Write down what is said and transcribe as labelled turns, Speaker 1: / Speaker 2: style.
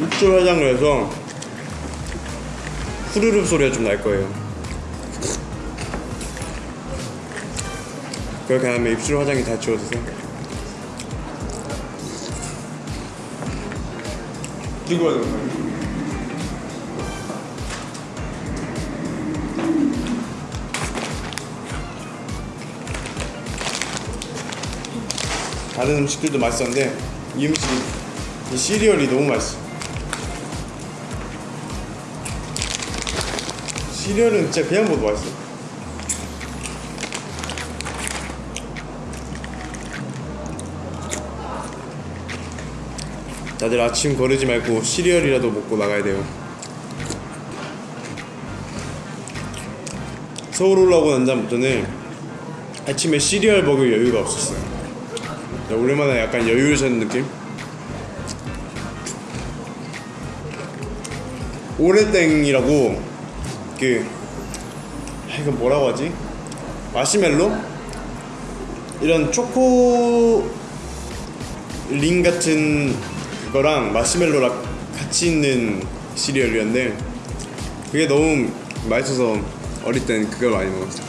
Speaker 1: 입술 화장을 해서 후루룩 소리가 좀 날 거예요. 그렇게 하면 입술 화장이 다 지워져서
Speaker 2: 찍어야 거야.
Speaker 1: 다른 음식들도 맛있었는데 이 음식 이 시리얼이 너무 맛있어. 시리얼은 진짜 그냥 먹어도 맛있어. 다들 아침 거르지 말고 시리얼이라도 먹고 나가야 돼요. 서울 올라오고 난 다음부터는 아침에 시리얼 먹을 여유가 없었어요. 야, 오랜만에 약간 여유를 찾는 느낌? 오레땡이라고 그 아, 이건 뭐라고 하지? 마시멜로? 이런 초코 링 같은 그거랑 마시멜로랑 같이 있는 시리얼이었는데 그게 너무 맛있어서 어릴 땐 그걸 많이 먹었어